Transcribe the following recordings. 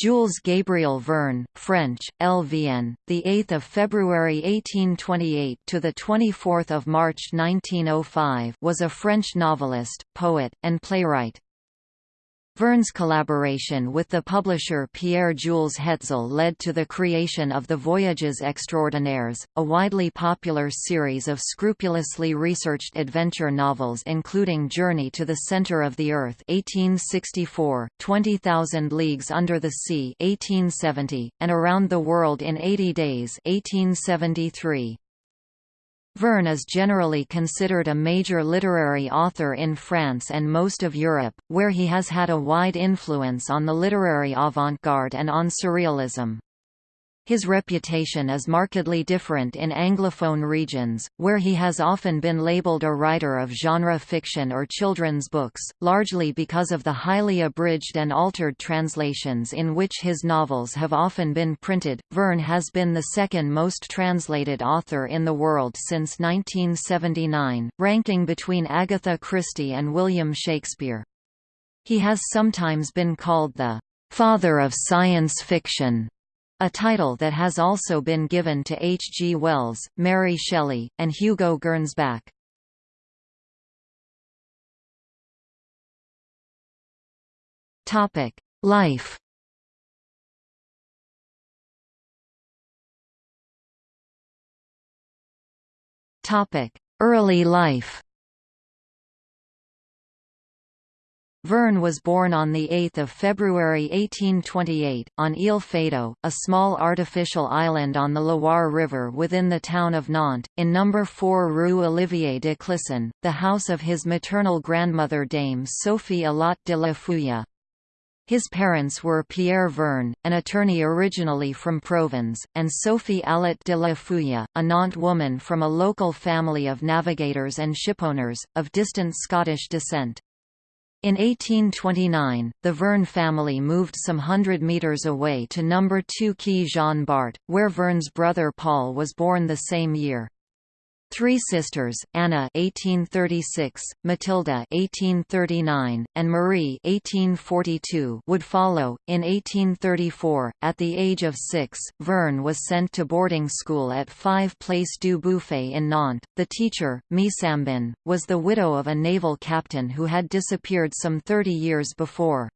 Jules Gabriel Verne, French, LVN, the 8th of February 1828 to the 24th of March 1905, was a French novelist, poet, and playwright. Verne's collaboration with the publisher Pierre-Jules Hetzel led to the creation of the Voyages Extraordinaires, a widely popular series of scrupulously researched adventure novels including Journey to the Center of the Earth 1864, 20,000 Leagues Under the Sea 1870, and Around the World in 80 Days 1873. Verne is generally considered a major literary author in France and most of Europe, where he has had a wide influence on the literary avant-garde and on surrealism. His reputation is markedly different in Anglophone regions, where he has often been labeled a writer of genre fiction or children's books, largely because of the highly abridged and altered translations in which his novels have often been printed. Verne has been the second most translated author in the world since 1979, ranking between Agatha Christie and William Shakespeare. He has sometimes been called the father of science fiction a title that has also been given to H. G. Wells, Mary Shelley, and Hugo Gernsback. Life Early life Verne was born on 8 February 1828, on Ile Feydeau, a small artificial island on the Loire River within the town of Nantes, in No. 4 Rue Olivier de Clisson, the house of his maternal grandmother Dame Sophie Allotte de la Fouille. His parents were Pierre Verne, an attorney originally from Provence, and Sophie Allotte de la Fouille, a Nantes woman from a local family of navigators and shipowners, of distant Scottish descent. In 1829, the Verne family moved some hundred metres away to No. 2 Quai Jean Bart, where Verne's brother Paul was born the same year. Three sisters, Anna (1836), Matilda (1839), and Marie (1842), would follow. In 1834, at the age of six, Verne was sent to boarding school at 5 Place du Bouffay in Nantes. The teacher, Misambin, was the widow of a naval captain who had disappeared some 30 years before.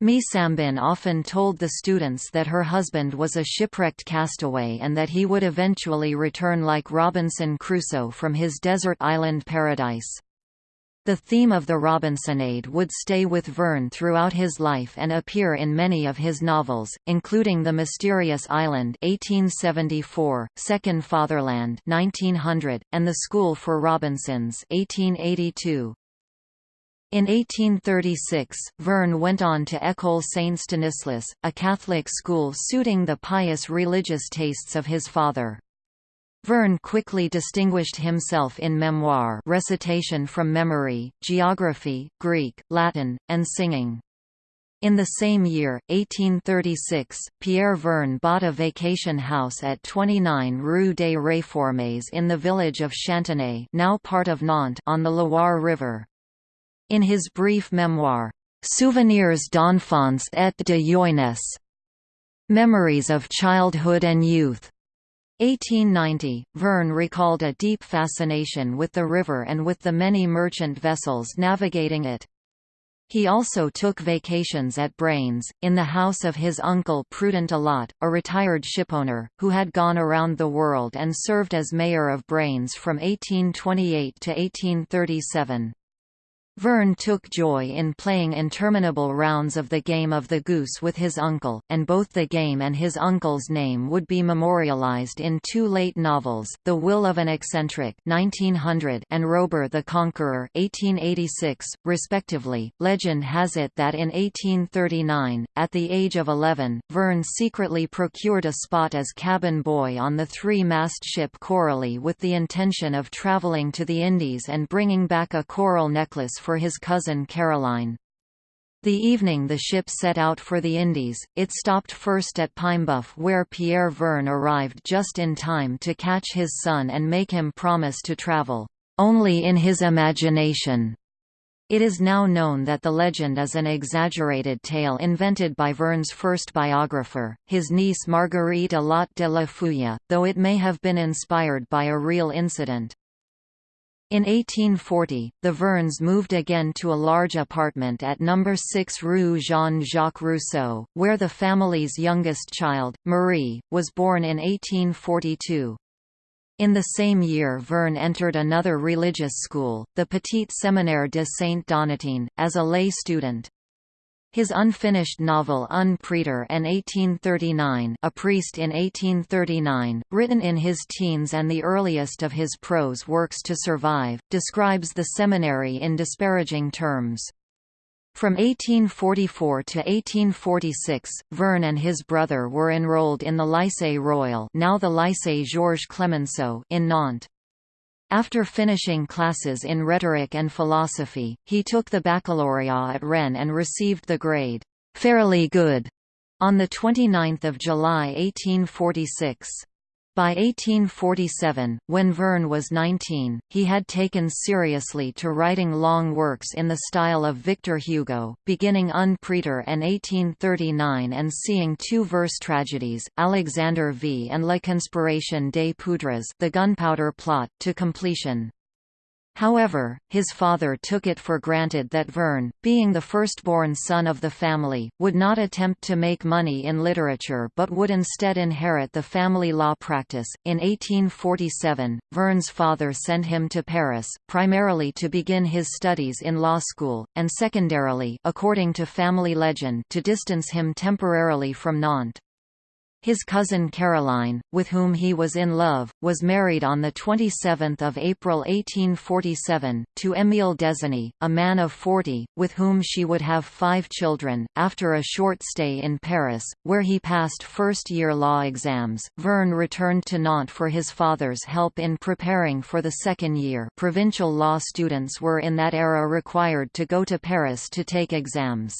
Misambin often told the students that her husband was a shipwrecked castaway and that he would eventually return like Robinson Crusoe from his desert island paradise. The theme of the Robinsonade would stay with Verne throughout his life and appear in many of his novels, including The Mysterious Island 1874, Second Fatherland 1900, and The School for Robinsons 1882. In 1836, Verne went on to École Saint-Stanislas, a Catholic school suiting the pious religious tastes of his father. Verne quickly distinguished himself in memoir recitation from memory, geography, Greek, Latin, and singing. In the same year, 1836, Pierre Verne bought a vacation house at 29 Rue des Réformes in the village of Chantenay now part of Nantes on the Loire River. In his brief memoir, Souvenirs d'enfance et de jeunesse, Memories of Childhood and Youth, 1890, Verne recalled a deep fascination with the river and with the many merchant vessels navigating it. He also took vacations at Brains, in the house of his uncle Prudent Allotte, a retired shipowner, who had gone around the world and served as mayor of Brains from 1828 to 1837. Verne took joy in playing interminable rounds of the game of the goose with his uncle, and both the game and his uncle's name would be memorialized in two late novels, The Will of an Eccentric 1900 and Robur the Conqueror 1886, respectively. Legend has it that in 1839, at the age of 11, Verne secretly procured a spot as cabin boy on the three-mast ship Coralie with the intention of traveling to the Indies and bringing back a coral necklace for his cousin Caroline. The evening the ship set out for the Indies, it stopped first at Paimboeuf where Pierre Verne arrived just in time to catch his son and make him promise to travel, "...only in his imagination." It is now known that the legend is an exaggerated tale invented by Verne's first biographer, his niece Marguerite Allotte de la Fouille, though it may have been inspired by a real incident. In 1840, the Vernes moved again to a large apartment at No. 6 Rue Jean-Jacques Rousseau, where the family's youngest child, Marie, was born in 1842. In the same year Verne entered another religious school, the Petit Séminaire de Saint-Donatien, as a lay student. His unfinished novel Un Prêtre en 1839 A Priest in 1839, written in his teens and the earliest of his prose works to survive, describes the seminary in disparaging terms. From 1844 to 1846, Verne and his brother were enrolled in the Lycée Royal now the Lycée Georges Clemenceau in Nantes. After finishing classes in rhetoric and philosophy, he took the baccalaureate at Rennes and received the grade, "'fairly good' on 29 July 1846. By 1847, when Verne was 19, he had taken seriously to writing long works in the style of Victor Hugo, beginning Un Prêtre in 1839 and seeing two verse tragedies, Alexander V and La Conspiration des Poudres the Gunpowder Plot, to completion. However, his father took it for granted that Verne, being the firstborn son of the family, would not attempt to make money in literature but would instead inherit the family law practice. In 1847, Verne's father sent him to Paris, primarily to begin his studies in law school, and secondarily according to family legend to distance him temporarily from Nantes. His cousin Caroline, with whom he was in love, was married on 27 April 1847, to Émile Designy, a man of 40, with whom she would have five children. After a short stay in Paris, where he passed first-year law exams, Verne returned to Nantes for his father's help in preparing for the second year provincial law students were in that era required to go to Paris to take exams.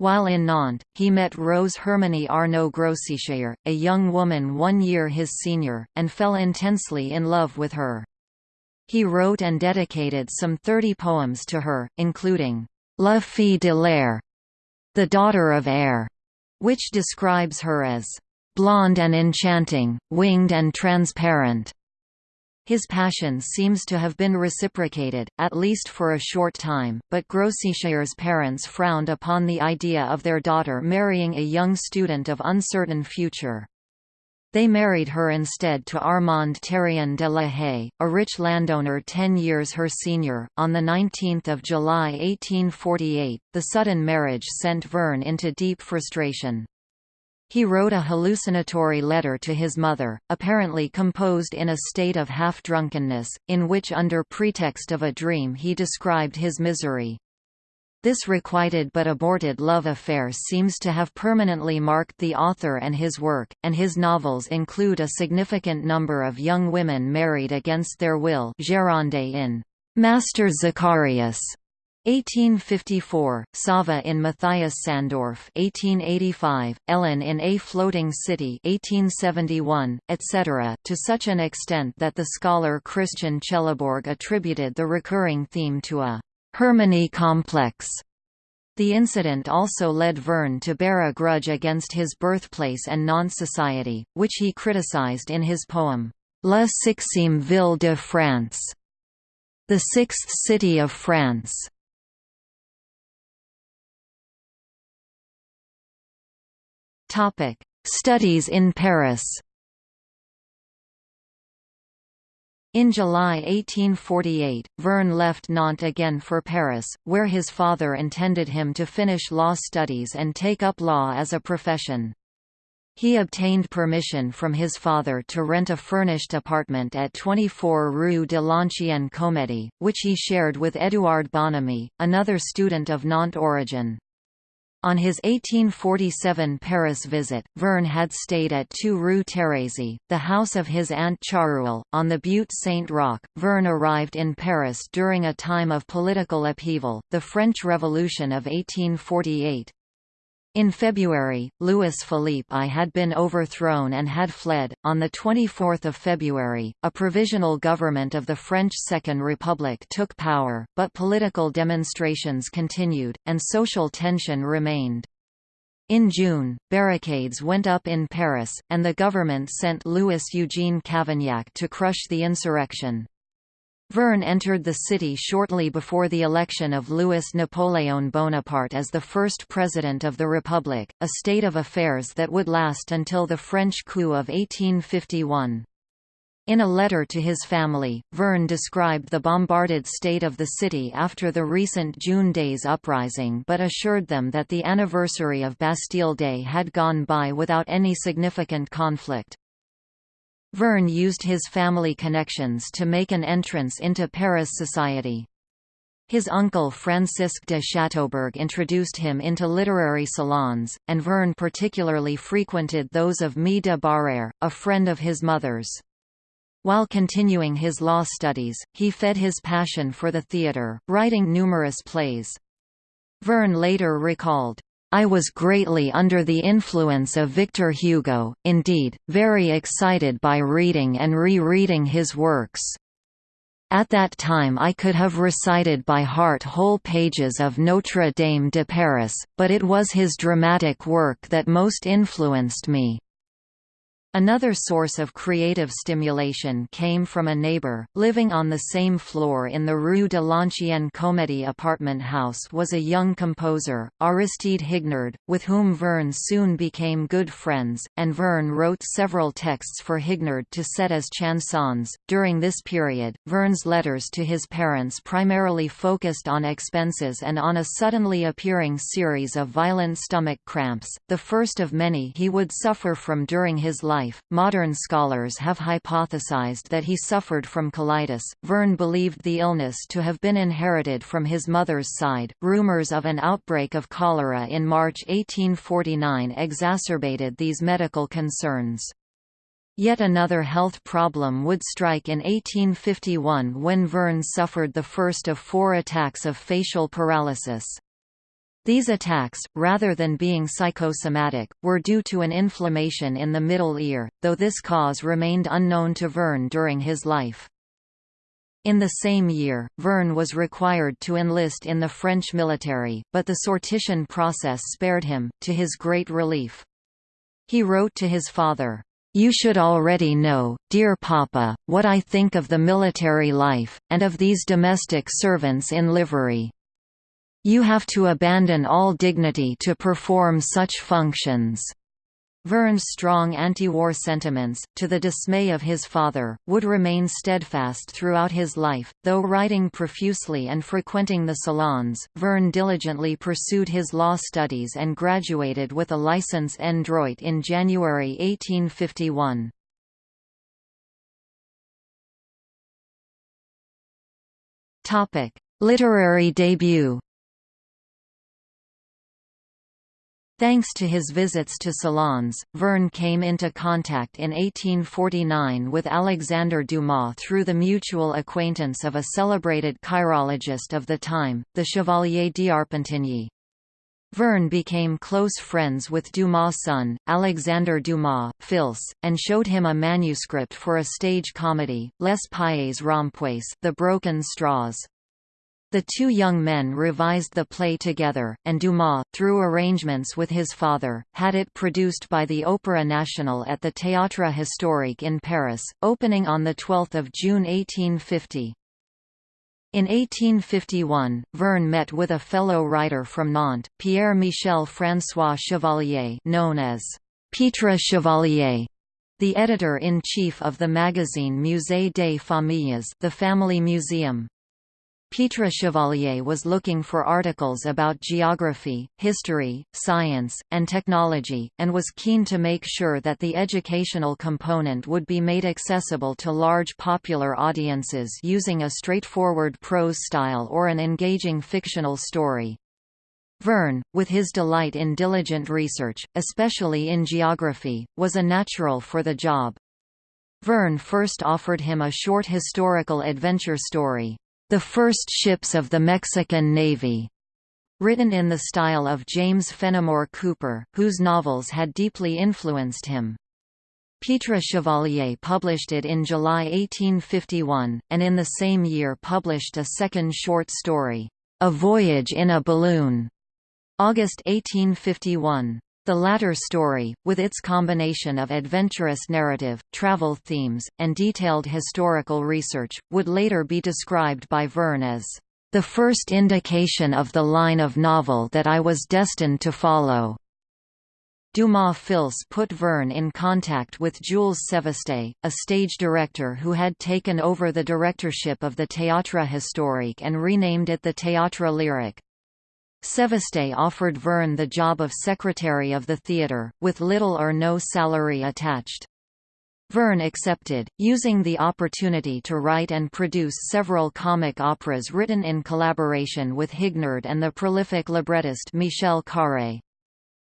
While in Nantes, he met Rose Herminie Arnaud Grossichère, a young woman one year his senior, and fell intensely in love with her. He wrote and dedicated some 30 poems to her, including La Fille de l'Air, the daughter of air, which describes her as blonde and enchanting, winged and transparent. His passion seems to have been reciprocated, at least for a short time, but Grossichère's parents frowned upon the idea of their daughter marrying a young student of uncertain future. They married her instead to Armand Terrien de la Haye, a rich landowner ten years her senior. On 19 July 1848, the sudden marriage sent Verne into deep frustration. He wrote a hallucinatory letter to his mother, apparently composed in a state of half-drunkenness, in which under pretext of a dream he described his misery. This requited but aborted love affair seems to have permanently marked the author and his work, and his novels include a significant number of young women married against their will Géronde in Master Zacharias, 1854, Sava in Matthias Sandorf 1885, Ellen in A Floating City 1871, etc., to such an extent that the scholar Christian Chelebourg attributed the recurring theme to a «Hermione complex». The incident also led Verne to bear a grudge against his birthplace and Nantes-society, which he criticized in his poem, La Sixtième Ville de France, the Sixth City of France. Topic: Studies in Paris. In July 1848, Verne left Nantes again for Paris, where his father intended him to finish law studies and take up law as a profession. He obtained permission from his father to rent a furnished apartment at 24 Rue de l'Ancienne Comédie, which he shared with Édouard Bonamy, another student of Nantes origin. On his 1847 Paris visit, Verne had stayed at 2 Rue Thérèse, the house of his aunt Charuel, on the Butte Saint-Roch. Verne arrived in Paris during a time of political upheaval, the French Revolution of 1848. In February, Louis Philippe I had been overthrown and had fled. On 24 February, a provisional government of the French Second Republic took power, but political demonstrations continued, and social tension remained. In June, barricades went up in Paris, and the government sent Louis Eugene Cavaignac to crush the insurrection. Verne entered the city shortly before the election of Louis Napoleon Bonaparte as the first president of the Republic, a state of affairs that would last until the French coup of 1851. In a letter to his family, Verne described the bombarded state of the city after the recent June Days uprising but assured them that the anniversary of Bastille Day had gone by without any significant conflict. Verne used his family connections to make an entrance into Paris society. His uncle Francisque de Chateaubourg introduced him into literary salons, and Verne particularly frequented those of Mie de Barrère, a friend of his mother's. While continuing his law studies, he fed his passion for the theatre, writing numerous plays. Verne later recalled, I was greatly under the influence of Victor Hugo, indeed, very excited by reading and re-reading his works. At that time I could have recited by heart whole pages of Notre Dame de Paris, but it was his dramatic work that most influenced me. Another source of creative stimulation came from a neighbor, living on the same floor in the Rue de l'Ancienne Comédie apartment house was a young composer, Aristide Hignard, with whom Verne soon became good friends, and Verne wrote several texts for Hignard to set as chansons. During this period, Verne's letters to his parents primarily focused on expenses and on a suddenly appearing series of violent stomach cramps, the first of many he would suffer from during his life life. Modern scholars have hypothesized that he suffered from colitis. Verne believed the illness to have been inherited from his mother's side. Rumors of an outbreak of cholera in March 1849 exacerbated these medical concerns. Yet another health problem would strike in 1851 when Verne suffered the first of four attacks of facial paralysis. These attacks, rather than being psychosomatic, were due to an inflammation in the middle ear, though this cause remained unknown to Verne during his life. In the same year, Verne was required to enlist in the French military, but the sortition process spared him, to his great relief. He wrote to his father, "'You should already know, dear Papa, what I think of the military life, and of these domestic servants in livery. You have to abandon all dignity to perform such functions." Verne's strong anti-war sentiments, to the dismay of his father, would remain steadfast throughout his life. Though writing profusely and frequenting the salons, Verne diligently pursued his law studies and graduated with a licence en droit in January 1851. Topic: Literary debut Thanks to his visits to salons, Verne came into contact in 1849 with Alexandre Dumas through the mutual acquaintance of a celebrated chirologist of the time, the Chevalier d'Arpentigny. Verne became close friends with Dumas' son, Alexandre Dumas, Fils, and showed him a manuscript for a stage comedy, Les Pailles Rompues The Broken Straws. The two young men revised the play together, and Dumas, through arrangements with his father, had it produced by the Opéra National at the Théâtre Historique in Paris, opening on 12 June 1850. In 1851, Verne met with a fellow writer from Nantes, Pierre-Michel François Chevalier known as Pitre Chevalier, the editor-in-chief of the magazine Musée des Familles the Family Museum. Pitre Chevalier was looking for articles about geography, history, science, and technology, and was keen to make sure that the educational component would be made accessible to large popular audiences using a straightforward prose style or an engaging fictional story. Verne, with his delight in diligent research, especially in geography, was a natural for the job. Verne first offered him a short historical adventure story, the first ships of the Mexican Navy, Written in the style of James Fenimore Cooper, whose novels had deeply influenced him. Pitre Chevalier published it in July 1851, and in the same year published a second short story, A Voyage in a Balloon, August 1851. The latter story, with its combination of adventurous narrative, travel themes, and detailed historical research, would later be described by Verne as the first indication of the line of novel that I was destined to follow. Dumas Fils put Verne in contact with Jules Sévesté, a stage director who had taken over the directorship of the Théâtre Historique and renamed it the Théâtre Lyrique. Sévesté offered Verne the job of secretary of the theatre, with little or no salary attached. Verne accepted, using the opportunity to write and produce several comic operas written in collaboration with Hignard and the prolific librettist Michel Carré.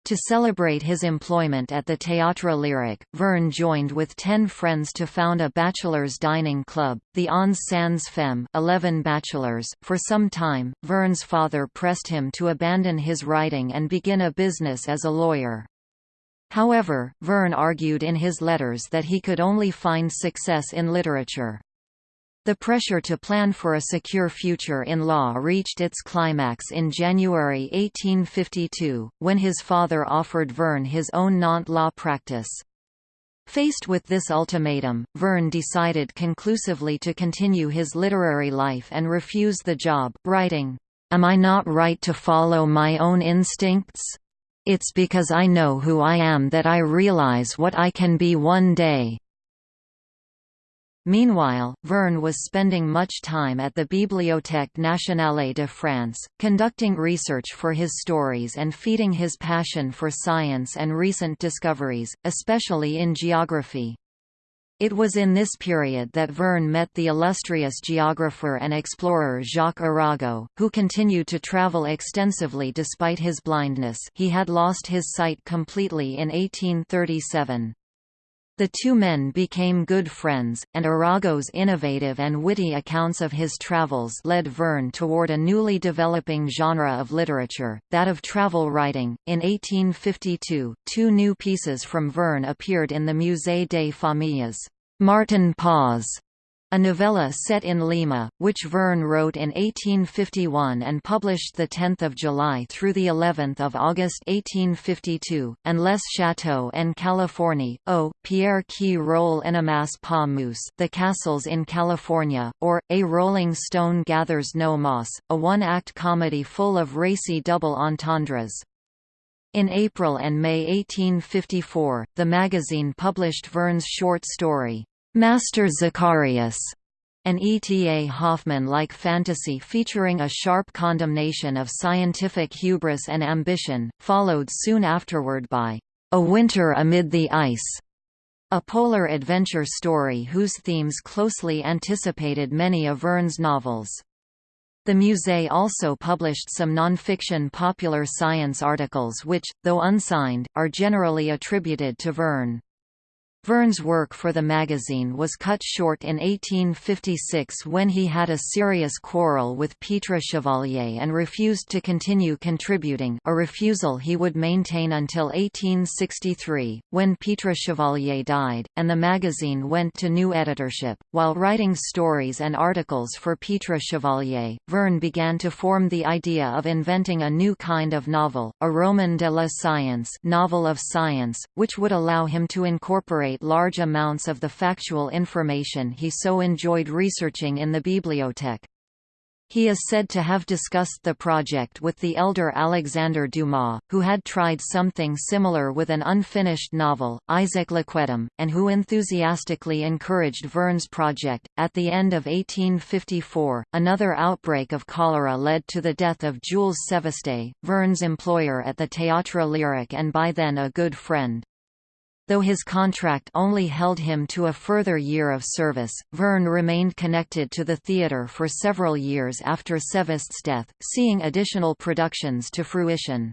To celebrate his employment at the Théâtre Lyrique, Verne joined with ten friends to found a bachelors' dining club, the Onze Sans Femmes 11 bachelors. .For some time, Verne's father pressed him to abandon his writing and begin a business as a lawyer. However, Verne argued in his letters that he could only find success in literature. The pressure to plan for a secure future in law reached its climax in January 1852, when his father offered Verne his own Nantes law practice. Faced with this ultimatum, Verne decided conclusively to continue his literary life and refuse the job, writing, "'Am I not right to follow my own instincts? It's because I know who I am that I realize what I can be one day.' Meanwhile, Verne was spending much time at the Bibliothèque nationale de France, conducting research for his stories and feeding his passion for science and recent discoveries, especially in geography. It was in this period that Verne met the illustrious geographer and explorer Jacques Arago, who continued to travel extensively despite his blindness he had lost his sight completely in 1837. The two men became good friends, and Arago's innovative and witty accounts of his travels led Verne toward a newly developing genre of literature, that of travel writing. In 1852, two new pieces from Verne appeared in the Musée des Familles. Martin Paz a novella set in Lima, which Verne wrote in 1851 and published 10 July through of August 1852, and Les Châteaux en Californie, O, Pierre qui roule n'amasse pas mousse The Castles in California, or, A Rolling Stone Gathers No Moss, a one-act comedy full of racy double entendres. In April and May 1854, the magazine published Verne's short story, Master Zacharias, an E.T.A. Hoffmann-like fantasy featuring a sharp condemnation of scientific hubris and ambition, followed soon afterward by A Winter Amid the Ice, a polar adventure story whose themes closely anticipated many of Verne's novels. The Musée also published some non-fiction popular science articles which, though unsigned, are generally attributed to Verne. Verne's work for the magazine was cut short in 1856 when he had a serious quarrel with Pitre Chevalier and refused to continue contributing a refusal he would maintain until 1863, when Pitre Chevalier died, and the magazine went to new editorship. While writing stories and articles for Pitre Chevalier, Verne began to form the idea of inventing a new kind of novel, a roman de la science novel of science, which would allow him to incorporate large amounts of the factual information he so enjoyed researching in the bibliothèque. He is said to have discussed the project with the elder Alexander Dumas, who had tried something similar with an unfinished novel, Isaac Laquedem, and who enthusiastically encouraged Verne's project. At the end of 1854, another outbreak of cholera led to the death of Jules Sévesté, Verne's employer at the Théâtre Lyrique and by then a good friend. Though his contract only held him to a further year of service, Verne remained connected to the theatre for several years after Sévesté's death, seeing additional productions to fruition.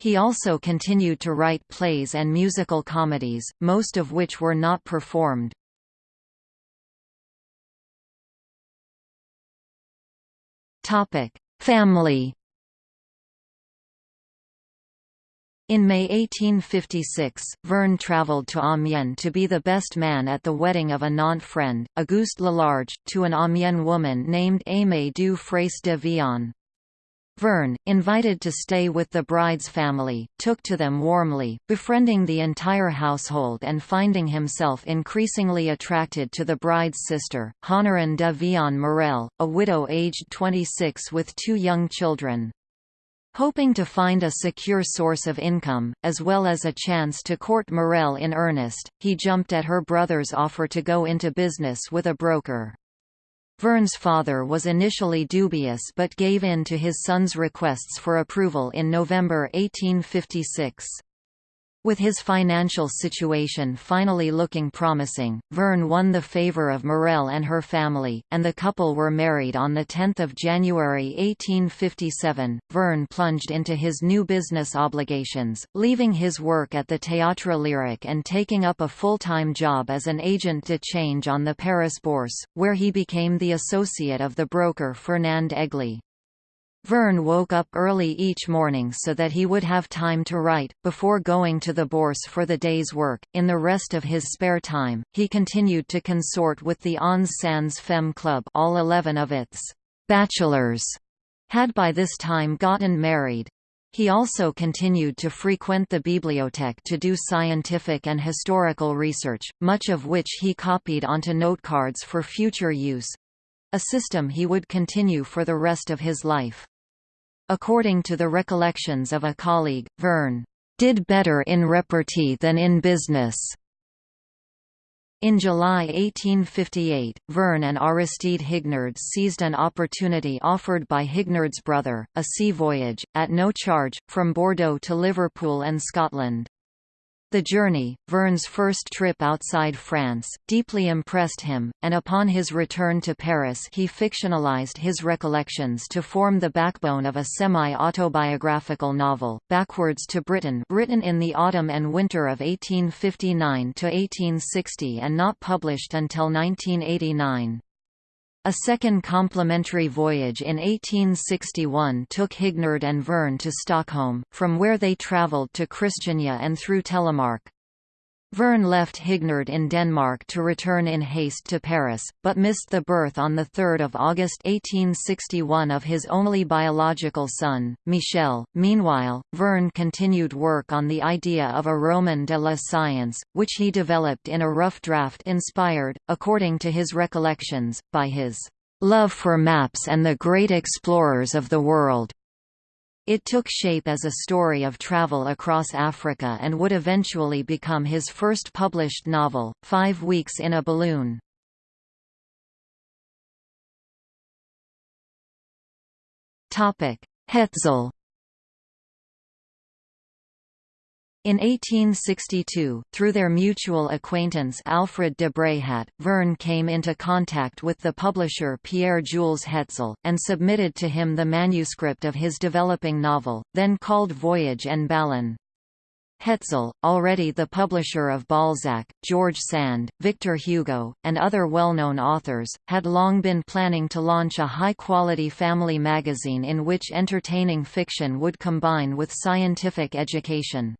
He also continued to write plays and musical comedies, most of which were not performed. Family In May 1856, Verne travelled to Amiens to be the best man at the wedding of a Nantes friend, Auguste Lelarge, to an Amiens woman named Aimée du de Vion. Verne, invited to stay with the bride's family, took to them warmly, befriending the entire household and finding himself increasingly attracted to the bride's sister, Honorine de Vion Morel, a widow aged 26 with two young children. Hoping to find a secure source of income, as well as a chance to court Morel in earnest, he jumped at her brother's offer to go into business with a broker. Verne's father was initially dubious but gave in to his son's requests for approval in November 1856. With his financial situation finally looking promising, Verne won the favour of Morel and her family, and the couple were married on 10 January 1857. Verne plunged into his new business obligations, leaving his work at the Théâtre Lyrique and taking up a full-time job as an agent de change on the Paris Bourse, where he became the associate of the broker Fernand Egli. Verne woke up early each morning so that he would have time to write, before going to the Bourse for the day's work. In the rest of his spare time, he continued to consort with the Onze Sans Femme Club all eleven of its bachelors had by this time gotten married. He also continued to frequent the bibliothèque to do scientific and historical research, much of which he copied onto notecards for future use—a system he would continue for the rest of his life. According to the recollections of a colleague, Verne did better in repartee than in business. In July 1858, Verne and Aristide Hignard seized an opportunity offered by Hignard's brother, a sea voyage, at no charge, from Bordeaux to Liverpool and Scotland. The journey, Verne's first trip outside France, deeply impressed him, and upon his return to Paris he fictionalized his recollections to form the backbone of a semi-autobiographical novel, Backwards to Britain written in the autumn and winter of 1859–1860 and not published until 1989. A second complementary voyage in 1861 took Hignard and Verne to Stockholm, from where they travelled to Christiania and through Telemark. Verne left Hignard in Denmark to return in haste to Paris, but missed the birth on 3 August 1861 of his only biological son, Michel. Meanwhile, Verne continued work on the idea of a Roman de la Science, which he developed in a rough draft inspired, according to his recollections, by his love for maps and the great explorers of the world. It took shape as a story of travel across Africa and would eventually become his first published novel, Five Weeks in a Balloon. Hetzel In 1862, through their mutual acquaintance Alfred de Bréhat, Verne came into contact with the publisher Pierre-Jules Hetzel, and submitted to him the manuscript of his developing novel, then called Voyage en Ballon. Hetzel, already the publisher of Balzac, George Sand, Victor Hugo, and other well-known authors, had long been planning to launch a high-quality family magazine in which entertaining fiction would combine with scientific education.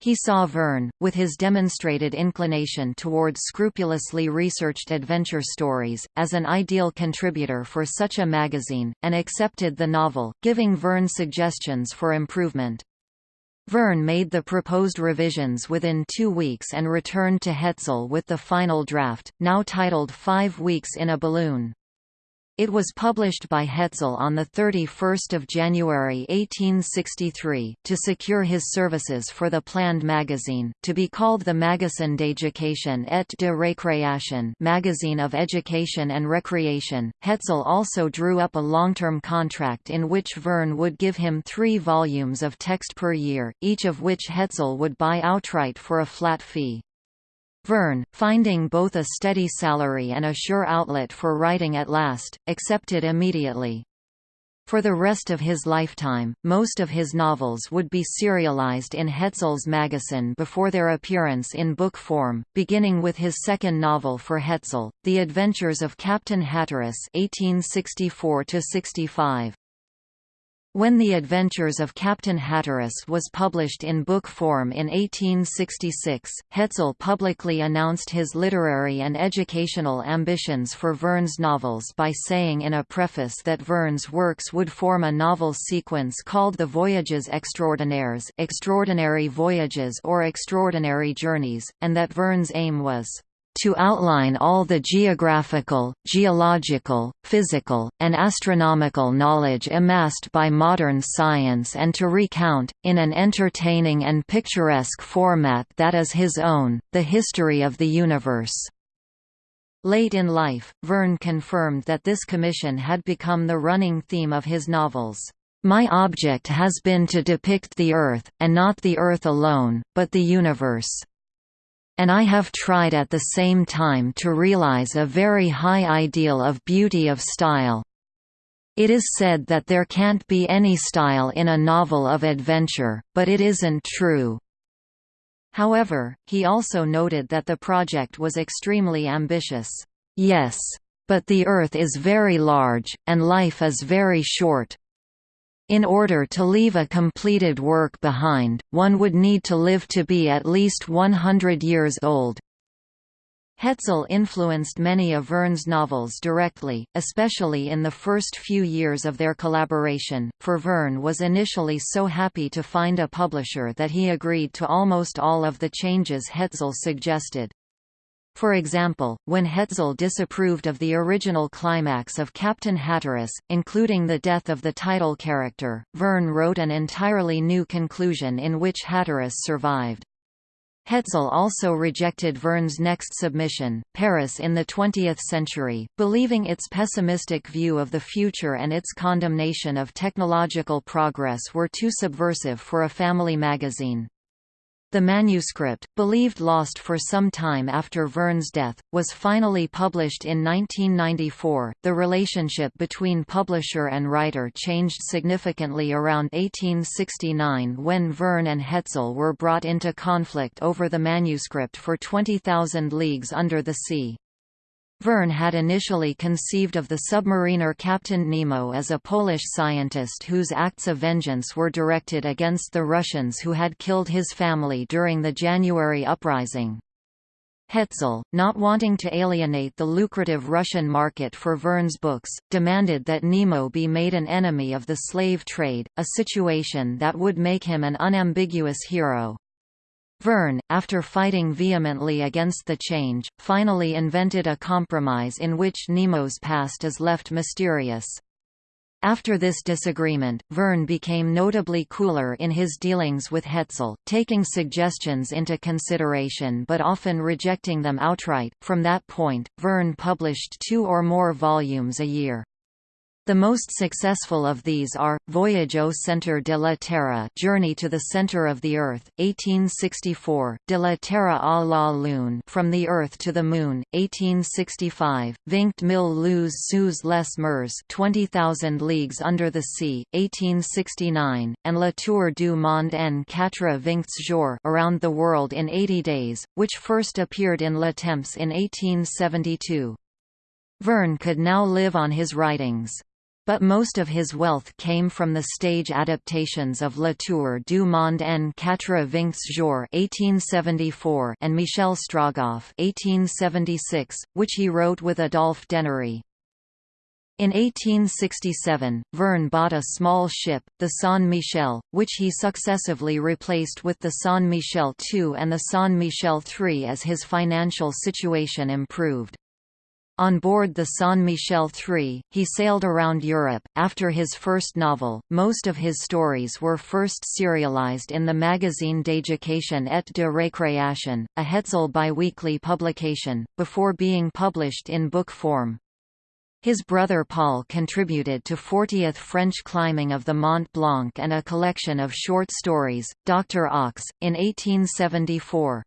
He saw Verne, with his demonstrated inclination toward scrupulously researched adventure stories, as an ideal contributor for such a magazine, and accepted the novel, giving Verne suggestions for improvement. Verne made the proposed revisions within two weeks and returned to Hetzel with the final draft, now titled Five Weeks in a Balloon. It was published by Hetzel on 31 January 1863, to secure his services for the planned magazine, to be called the Magasin d'éducation et de récréation magazine of education and recreation. Hetzel also drew up a long-term contract in which Verne would give him three volumes of text per year, each of which Hetzel would buy outright for a flat fee. Verne, finding both a steady salary and a sure outlet for writing at last, accepted immediately. For the rest of his lifetime, most of his novels would be serialized in Hetzel's magazine before their appearance in book form, beginning with his second novel for Hetzel, The Adventures of Captain Hatteras 1864 -65. When The Adventures of Captain Hatteras was published in book form in 1866, Hetzel publicly announced his literary and educational ambitions for Verne's novels by saying in a preface that Verne's works would form a novel sequence called the Voyages Extraordinaires Extraordinary Voyages or Extraordinary Journeys, and that Verne's aim was to outline all the geographical, geological, physical, and astronomical knowledge amassed by modern science and to recount, in an entertaining and picturesque format that is his own, the history of the universe. Late in life, Verne confirmed that this commission had become the running theme of his novels. My object has been to depict the Earth, and not the Earth alone, but the universe and I have tried at the same time to realize a very high ideal of beauty of style. It is said that there can't be any style in a novel of adventure, but it isn't true. However, he also noted that the project was extremely ambitious. Yes. But the Earth is very large, and life is very short. In order to leave a completed work behind, one would need to live to be at least 100 years old. Hetzel influenced many of Verne's novels directly, especially in the first few years of their collaboration, for Verne was initially so happy to find a publisher that he agreed to almost all of the changes Hetzel suggested. For example, when Hetzel disapproved of the original climax of Captain Hatteras, including the death of the title character, Verne wrote an entirely new conclusion in which Hatteras survived. Hetzel also rejected Verne's next submission, Paris in the 20th Century, believing its pessimistic view of the future and its condemnation of technological progress were too subversive for a family magazine. The manuscript, believed lost for some time after Verne's death, was finally published in 1994. The relationship between publisher and writer changed significantly around 1869 when Verne and Hetzel were brought into conflict over the manuscript for 20,000 Leagues Under the Sea. Verne had initially conceived of the submariner Captain Nemo as a Polish scientist whose acts of vengeance were directed against the Russians who had killed his family during the January uprising. Hetzel, not wanting to alienate the lucrative Russian market for Verne's books, demanded that Nemo be made an enemy of the slave trade, a situation that would make him an unambiguous hero. Verne, after fighting vehemently against the change, finally invented a compromise in which Nemo's past is left mysterious. After this disagreement, Verne became notably cooler in his dealings with Hetzel, taking suggestions into consideration but often rejecting them outright. From that point, Verne published two or more volumes a year. The most successful of these are, Voyage au centre de la Terre Journey to the Center of the Earth, 1864, De la Terre à la Lune From the Earth to the Moon, 1865, Vingt mille lieues sous les mers 20,000 Leagues Under the Sea, 1869, and La Tour du Monde en quatre vingt jours Around the World in 80 Days, which first appeared in Le Temps in 1872. Verne could now live on his writings. But most of his wealth came from the stage adaptations of La Tour du Monde en quatre-vingts jours (1874) and Michel Strogoff (1876), which he wrote with Adolphe Dennery. In 1867, Verne bought a small ship, the Saint Michel, which he successively replaced with the Saint Michel II and the Saint Michel III as his financial situation improved. On board the Saint Michel III, he sailed around Europe. After his first novel, most of his stories were first serialized in the magazine d'Éducation et de Récréation, a Hetzel biweekly publication, before being published in book form. His brother Paul contributed to 40th French climbing of the Mont Blanc and a collection of short stories, Dr. Ox, in 1874.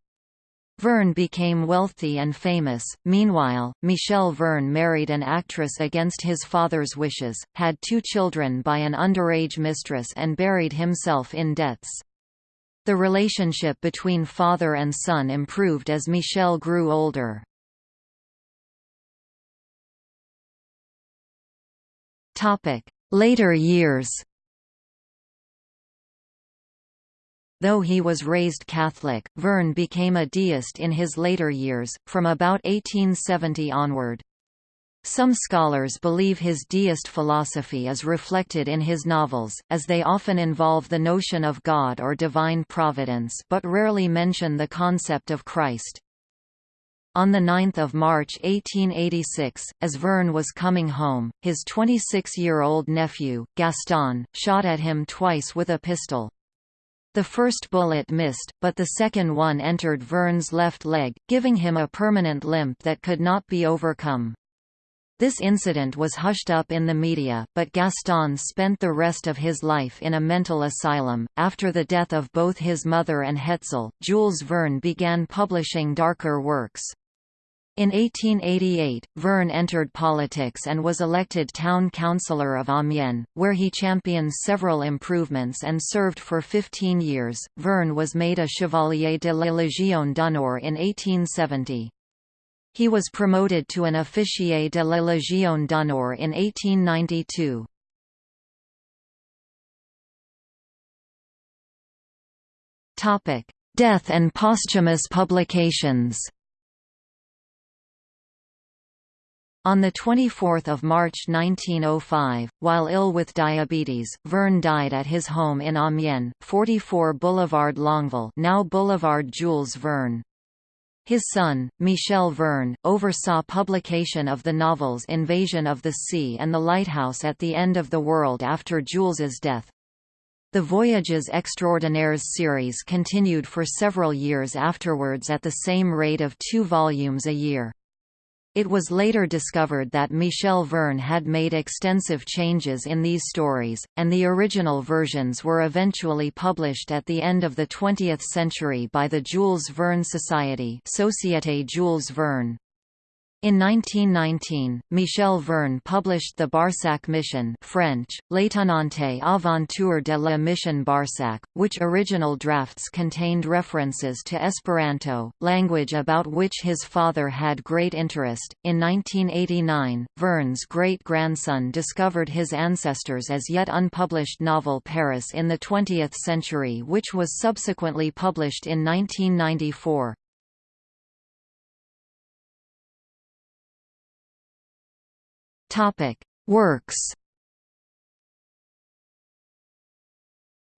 Verne became wealthy and famous. Meanwhile, Michel Verne married an actress against his father's wishes, had two children by an underage mistress and buried himself in debts. The relationship between father and son improved as Michel grew older. Later years Though he was raised Catholic, Verne became a deist in his later years, from about 1870 onward. Some scholars believe his deist philosophy is reflected in his novels, as they often involve the notion of God or divine providence but rarely mention the concept of Christ. On 9 March 1886, as Verne was coming home, his 26-year-old nephew, Gaston, shot at him twice with a pistol. The first bullet missed, but the second one entered Verne's left leg, giving him a permanent limp that could not be overcome. This incident was hushed up in the media, but Gaston spent the rest of his life in a mental asylum. After the death of both his mother and Hetzel, Jules Verne began publishing darker works. In 1888, Verne entered politics and was elected town councillor of Amiens, where he championed several improvements and served for 15 years. Verne was made a Chevalier de la Légion d'honneur in 1870. He was promoted to an Officier de la Légion d'honneur in 1892. Death and posthumous publications On 24 March 1905, while ill with diabetes, Verne died at his home in Amiens, 44 Boulevard Longueville now Boulevard Jules Verne. His son, Michel Verne, oversaw publication of the novels Invasion of the Sea and The Lighthouse at the End of the World after Jules's death. The Voyages Extraordinaires series continued for several years afterwards at the same rate of two volumes a year. It was later discovered that Michel Verne had made extensive changes in these stories, and the original versions were eventually published at the end of the 20th century by the Jules Verne Society Société Jules Verne. In 1919, Michel Verne published the Barsac Mission French, L'étonnante aventure de la mission Barsac, which original drafts contained references to Esperanto, language about which his father had great interest. In 1989, Verne's great-grandson discovered his ancestors' as yet unpublished novel Paris in the 20th Century which was subsequently published in 1994. Topic: Works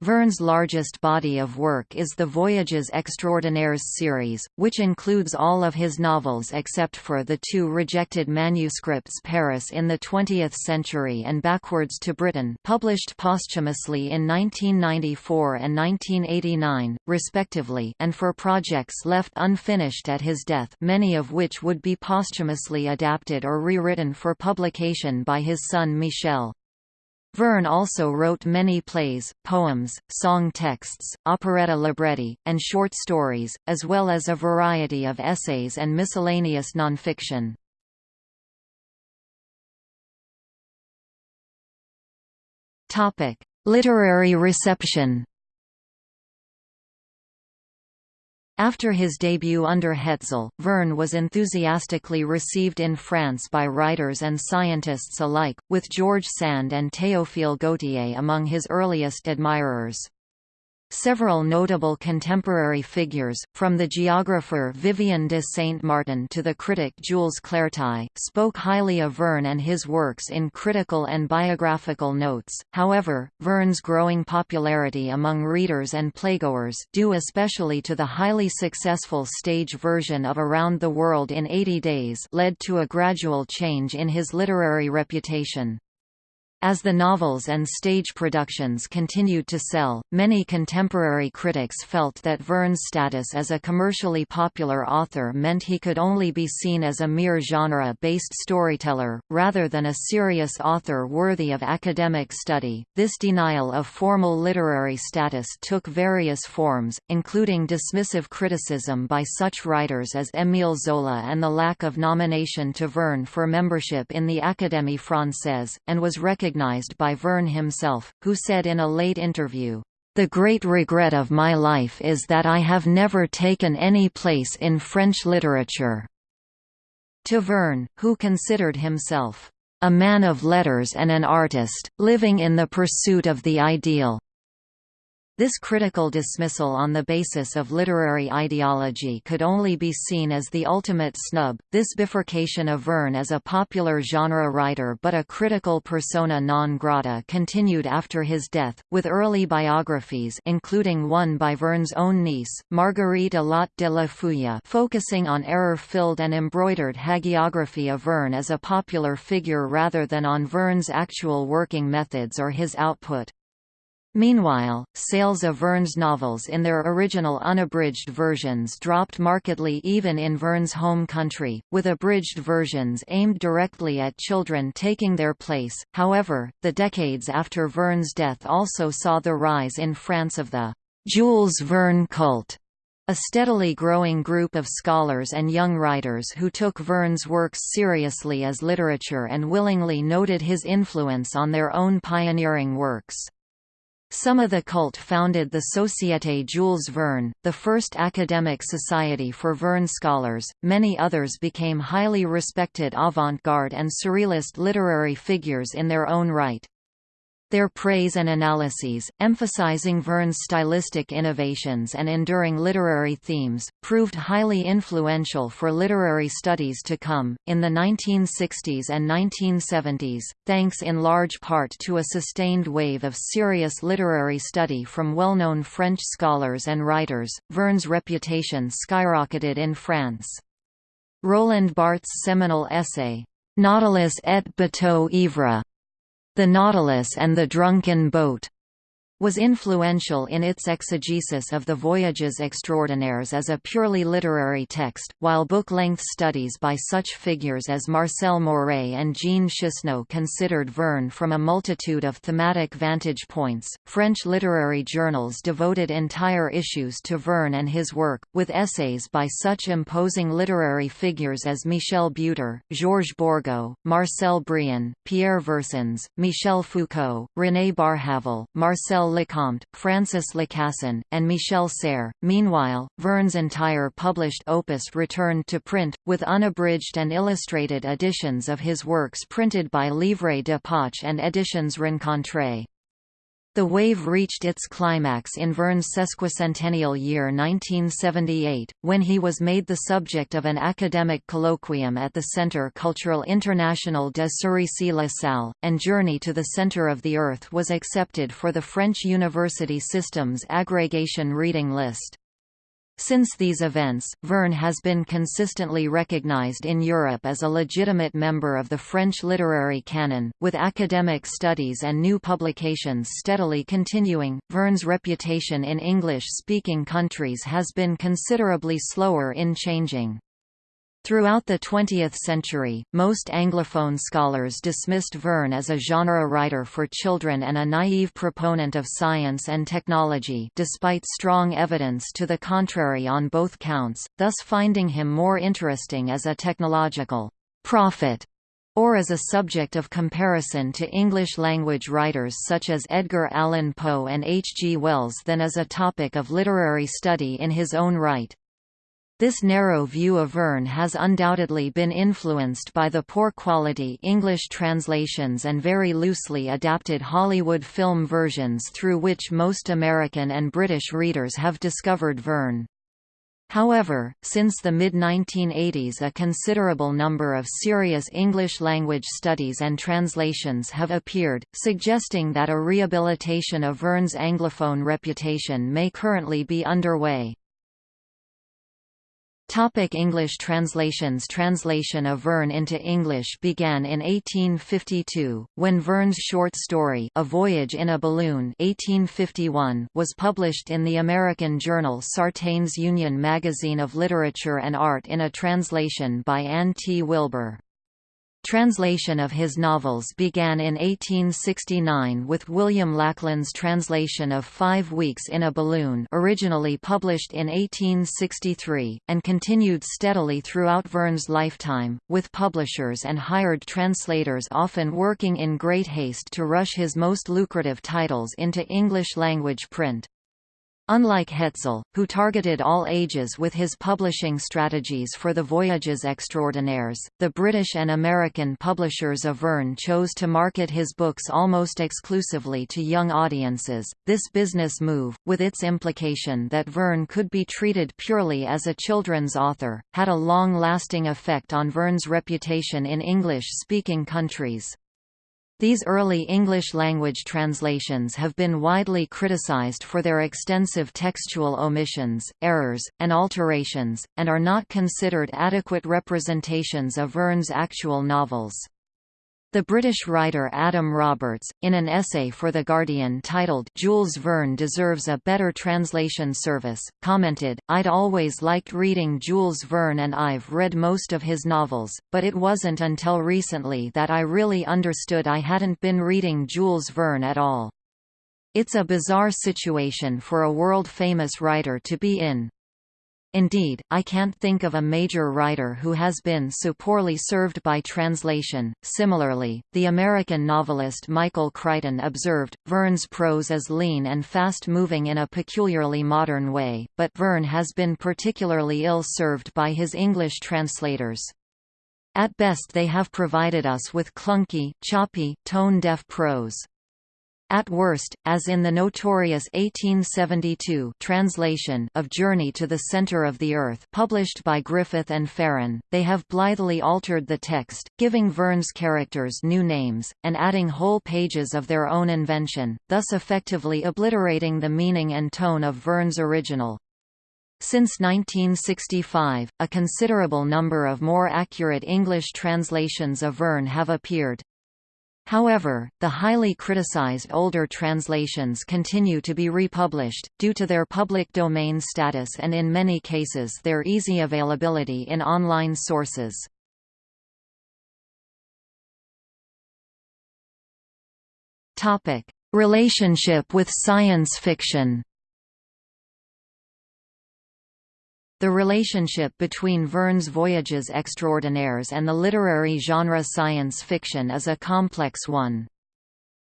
Verne's largest body of work is the Voyages Extraordinaires series, which includes all of his novels except for the two rejected manuscripts Paris in the 20th Century and Backwards to Britain published posthumously in 1994 and 1989, respectively and for projects left unfinished at his death many of which would be posthumously adapted or rewritten for publication by his son Michel. Verne also wrote many plays, poems, song texts, operetta libretti, and short stories, as well as a variety of essays and miscellaneous nonfiction. Literary reception After his debut under Hetzel, Verne was enthusiastically received in France by writers and scientists alike, with George Sand and Théophile Gautier among his earliest admirers. Several notable contemporary figures, from the geographer Vivien de Saint-Martin to the critic Jules Claretie, spoke highly of Verne and his works in critical and biographical notes. However, Verne's growing popularity among readers and playgoers due especially to the highly successful stage version of Around the World in 80 Days led to a gradual change in his literary reputation. As the novels and stage productions continued to sell, many contemporary critics felt that Verne's status as a commercially popular author meant he could only be seen as a mere genre-based storyteller, rather than a serious author worthy of academic study. This denial of formal literary status took various forms, including dismissive criticism by such writers as Émile Zola and the lack of nomination to Verne for membership in the Académie Française, and was recognized recognized by Verne himself, who said in a late interview, "...the great regret of my life is that I have never taken any place in French literature." To Verne, who considered himself, "...a man of letters and an artist, living in the pursuit of the ideal." This critical dismissal on the basis of literary ideology could only be seen as the ultimate snub. This bifurcation of Verne as a popular genre writer but a critical persona non grata continued after his death, with early biographies including one by Verne's own niece, Marguerite Allotte de la Fuÿe focusing on error-filled and embroidered hagiography of Verne as a popular figure rather than on Verne's actual working methods or his output. Meanwhile, sales of Verne's novels in their original unabridged versions dropped markedly even in Verne's home country, with abridged versions aimed directly at children taking their place. However, the decades after Verne's death also saw the rise in France of the Jules Verne cult, a steadily growing group of scholars and young writers who took Verne's works seriously as literature and willingly noted his influence on their own pioneering works. Some of the cult founded the Société Jules Verne, the first academic society for Verne scholars. Many others became highly respected avant-garde and surrealist literary figures in their own right. Their praise and analyses, emphasizing Verne's stylistic innovations and enduring literary themes, proved highly influential for literary studies to come. In the 1960s and 1970s, thanks in large part to a sustained wave of serious literary study from well known French scholars and writers, Verne's reputation skyrocketed in France. Roland Barthes' seminal essay, Nautilus et bateau ivre the Nautilus and the Drunken Boat was influential in its exegesis of the Voyages extraordinaires as a purely literary text, while book-length studies by such figures as Marcel Moré and Jean Chesneaux considered Verne from a multitude of thematic vantage points. French literary journals devoted entire issues to Verne and his work, with essays by such imposing literary figures as Michel Butor, Georges Borgeaud, Marcel Brion, Pierre Versins, Michel Foucault, René Barjavel, Marcel Lecomte, Francis Lacassagne, and Michel Serres. Meanwhile, Verne's entire published opus returned to print, with unabridged and illustrated editions of his works printed by Livre de Poche and Editions Rencontre. The wave reached its climax in Verne's sesquicentennial year 1978, when he was made the subject of an academic colloquium at the Centre Culturel International de Cerisy-la Salle, and Journey to the Centre of the Earth was accepted for the French university system's aggregation reading list. Since these events, Verne has been consistently recognized in Europe as a legitimate member of the French literary canon, with academic studies and new publications steadily continuing. Verne's reputation in English speaking countries has been considerably slower in changing. Throughout the 20th century, most Anglophone scholars dismissed Verne as a genre writer for children and a naive proponent of science and technology despite strong evidence to the contrary on both counts, thus finding him more interesting as a technological prophet or as a subject of comparison to English-language writers such as Edgar Allan Poe and H. G. Wells than as a topic of literary study in his own right. This narrow view of Verne has undoubtedly been influenced by the poor quality English translations and very loosely adapted Hollywood film versions through which most American and British readers have discovered Verne. However, since the mid-1980s a considerable number of serious English-language studies and translations have appeared, suggesting that a rehabilitation of Verne's Anglophone reputation may currently be underway. Topic English translations Translation of Verne into English began in 1852, when Verne's short story A Voyage in a Balloon 1851 was published in the American journal Sartain's Union Magazine of Literature and Art in a translation by Anne T. Wilbur. Translation of his novels began in 1869 with William Lackland's translation of Five Weeks in a Balloon originally published in 1863, and continued steadily throughout Verne's lifetime, with publishers and hired translators often working in great haste to rush his most lucrative titles into English-language print. Unlike Hetzel, who targeted all ages with his publishing strategies for the Voyages Extraordinaires, the British and American publishers of Verne chose to market his books almost exclusively to young audiences. This business move, with its implication that Verne could be treated purely as a children's author, had a long-lasting effect on Verne's reputation in English-speaking countries. These early English-language translations have been widely criticized for their extensive textual omissions, errors, and alterations, and are not considered adequate representations of Verne's actual novels. The British writer Adam Roberts, in an essay for The Guardian titled Jules Verne Deserves a Better Translation Service, commented, I'd always liked reading Jules Verne and I've read most of his novels, but it wasn't until recently that I really understood I hadn't been reading Jules Verne at all. It's a bizarre situation for a world-famous writer to be in. Indeed, I can't think of a major writer who has been so poorly served by translation. Similarly, the American novelist Michael Crichton observed, Verne's prose is lean and fast-moving in a peculiarly modern way, but Verne has been particularly ill-served by his English translators. At best they have provided us with clunky, choppy, tone-deaf prose. At worst, as in the notorious 1872 translation of Journey to the Center of the Earth published by Griffith and Farran, they have blithely altered the text, giving Verne's characters new names, and adding whole pages of their own invention, thus effectively obliterating the meaning and tone of Verne's original. Since 1965, a considerable number of more accurate English translations of Verne have appeared. However, the highly criticized older translations continue to be republished, due to their public domain status and in many cases their easy availability in online sources. Relationship with science fiction The relationship between Verne's Voyages Extraordinaires and the literary genre science fiction is a complex one.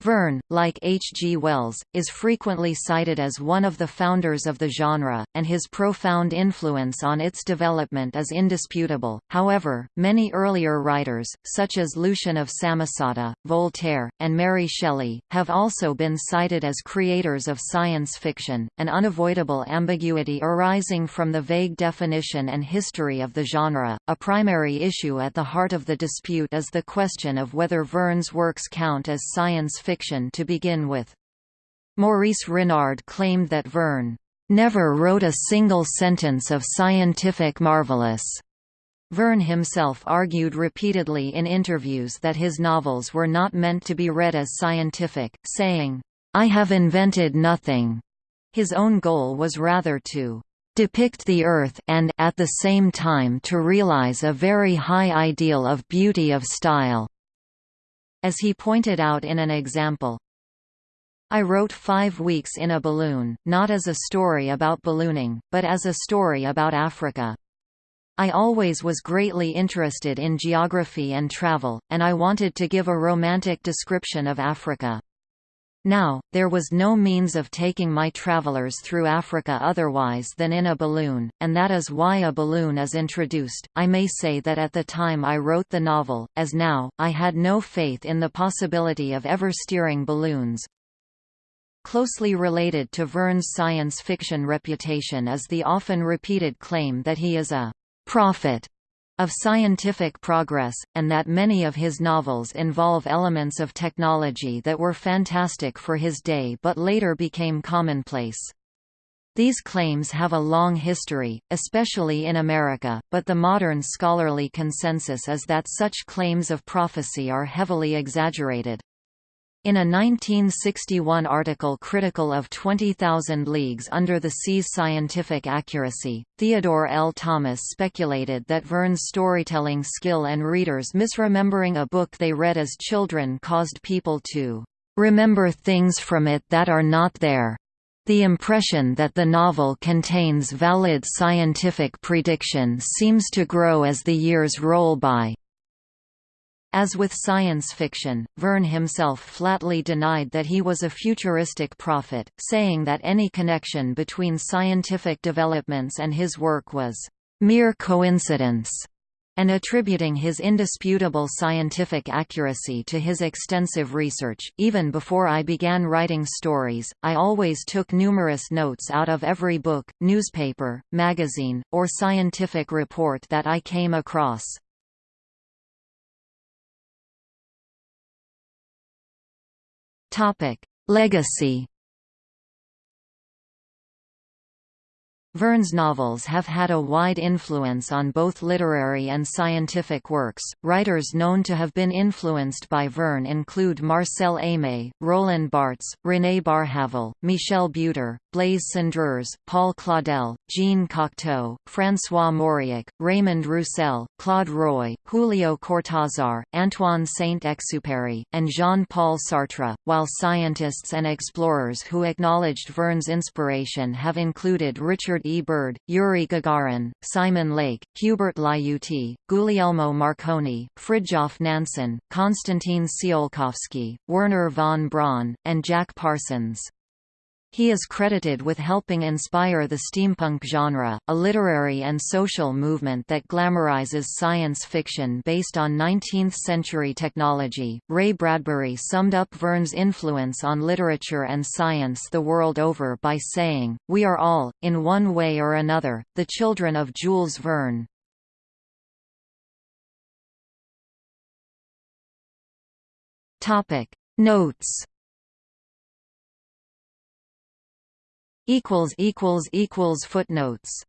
Verne, like H. G. Wells, is frequently cited as one of the founders of the genre, and his profound influence on its development is indisputable. However, many earlier writers, such as Lucian of Samosata, Voltaire, and Mary Shelley, have also been cited as creators of science fiction, an unavoidable ambiguity arising from the vague definition and history of the genre. A primary issue at the heart of the dispute is the question of whether Verne's works count as science fiction fiction to begin with. Maurice Renard claimed that Verne never wrote a single sentence of scientific marvelous. Verne himself argued repeatedly in interviews that his novels were not meant to be read as scientific, saying, I have invented nothing. His own goal was rather to depict the earth and at the same time to realize a very high ideal of beauty of style. As he pointed out in an example, I wrote Five Weeks in a Balloon, not as a story about ballooning, but as a story about Africa. I always was greatly interested in geography and travel, and I wanted to give a romantic description of Africa. Now, there was no means of taking my travelers through Africa otherwise than in a balloon, and that is why a balloon is introduced. I may say that at the time I wrote the novel, as now, I had no faith in the possibility of ever steering balloons. Closely related to Verne's science fiction reputation is the often repeated claim that he is a prophet of scientific progress, and that many of his novels involve elements of technology that were fantastic for his day but later became commonplace. These claims have a long history, especially in America, but the modern scholarly consensus is that such claims of prophecy are heavily exaggerated. In a 1961 article critical of 20,000 Leagues Under the Sea's scientific accuracy, Theodore L. Thomas speculated that Verne's storytelling skill and readers misremembering a book they read as children caused people to remember things from it that are not there. The impression that the novel contains valid scientific prediction seems to grow as the years roll by. As with science fiction, Verne himself flatly denied that he was a futuristic prophet, saying that any connection between scientific developments and his work was mere coincidence and attributing his indisputable scientific accuracy to his extensive research. Even before I began writing stories, I always took numerous notes out of every book, newspaper, magazine, or scientific report that I came across. Topic: Legacy. Verne's novels have had a wide influence on both literary and scientific works. Writers known to have been influenced by Verne include Marcel Aimé, Roland Barthes, René Barjavel, Michel Butor, Blaise Cendrars, Paul Claudel, Jean Cocteau, François Mauriac, Raymond Roussel, Claude Roy, Julio Cortázar, Antoine Saint-Exupéry, and Jean-Paul Sartre, while scientists and explorers who acknowledged Verne's inspiration have included Richard E. Byrd, Yuri Gagarin, Simon Lake, Hubert Lyautey, Guglielmo Marconi, Fridtjof Nansen, Konstantin Tsiolkovsky, Wernher von Braun, and Jack Parsons. He is credited with helping inspire the steampunk genre, a literary and social movement that glamorizes science fiction based on 19th-century technology. Ray Bradbury summed up Verne's influence on literature and science the world over by saying, "We are all, in one way or another, the children of Jules Verne." Topic Notes equals equals equals footnotes